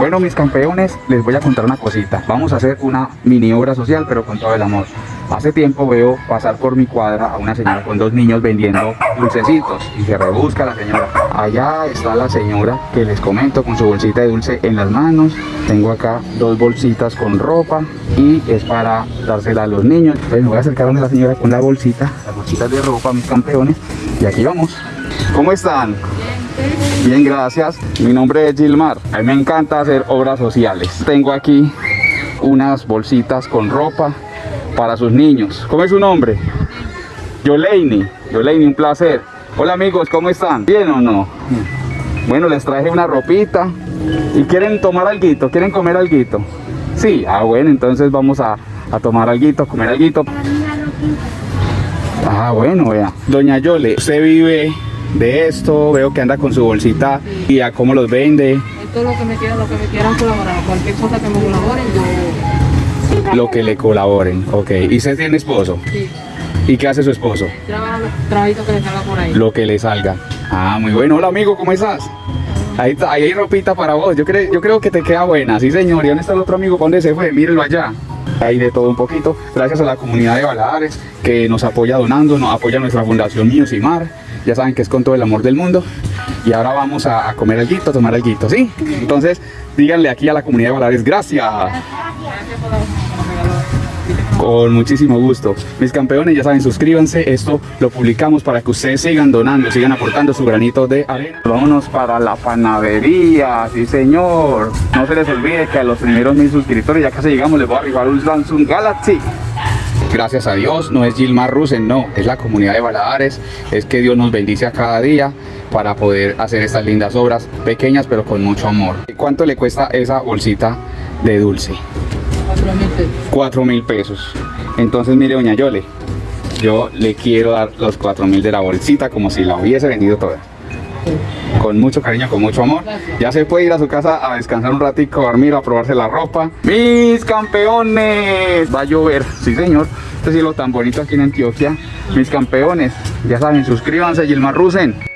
Bueno, mis campeones, les voy a contar una cosita. Vamos a hacer una mini obra social, pero con todo el amor. Hace tiempo veo pasar por mi cuadra a una señora con dos niños vendiendo dulcecitos y se rebusca la señora. Allá está la señora que les comento con su bolsita de dulce en las manos. Tengo acá dos bolsitas con ropa y es para dársela a los niños. Entonces me voy a acercar a la señora con la bolsita, las bolsitas de ropa, mis campeones. Y aquí vamos. ¿Cómo están? Bien, gracias. Mi nombre es Gilmar. A mí me encanta hacer obras sociales. Tengo aquí unas bolsitas con ropa para sus niños. ¿Cómo es su nombre? Yoleini. Yoleini, un placer. Hola amigos, ¿cómo están? ¿Bien o no? Bueno, les traje una ropita. ¿Y quieren tomar algo? ¿Quieren comer algo? Sí, ah bueno, entonces vamos a, a tomar algo, comer algo. Ah, bueno, vea. Doña Yole, usted vive de esto, veo que anda con su bolsita y a cómo los vende. Esto es lo que me quieran, lo que me quieran colaborar. Cualquier cosa que me colaboren, yo Lo que le colaboren, ok. ¿Y usted tiene esposo? sí, ¿Y qué hace su esposo? trabajo los trabajitos que le salga por ahí. Lo que le salga. Ah, muy bueno. Hola amigo, ¿cómo estás? Ahí, ahí hay ropita para vos. Yo, creo yo creo que te queda buena. Sí, señor. ¿Y dónde está el otro amigo? ¿Para ¿Dónde se fue? Mírenlo allá. Hay de todo un poquito. Gracias a la comunidad de Baladares que nos apoya donando, nos apoya nuestra fundación Niños y Mar. Ya saben que es con todo el amor del mundo. Y ahora vamos a, a comer algo, a tomar algo, ¿sí? Entonces, díganle aquí a la comunidad de Baladares, gracias. Gracias Con muchísimo gusto. Mis campeones, ya saben, suscríbanse. Esto lo publicamos para que ustedes sigan donando, sigan aportando su granito de arena. Vámonos para la panadería, sí señor. No se les olvide que a los primeros mil suscriptores, ya casi llegamos, les voy a arribar un Samsung Galaxy. Gracias a Dios, no es Gilmar Rusen, no, es la comunidad de Baladares, es que Dios nos bendice a cada día para poder hacer estas lindas obras, pequeñas pero con mucho amor. ¿Cuánto le cuesta esa bolsita de dulce? Cuatro mil pesos. 4 mil pesos. Entonces, mire, doña Yole, yo le quiero dar los 4 mil de la bolsita como si la hubiese vendido toda. Con mucho cariño, con mucho amor. Ya se puede ir a su casa a descansar un ratico, a dormir, a probarse la ropa. ¡Mis campeones! Va a llover, sí señor. Este cielo tan bonito aquí en Antioquia. Mis campeones, ya saben, suscríbanse, Gilmar Rusen.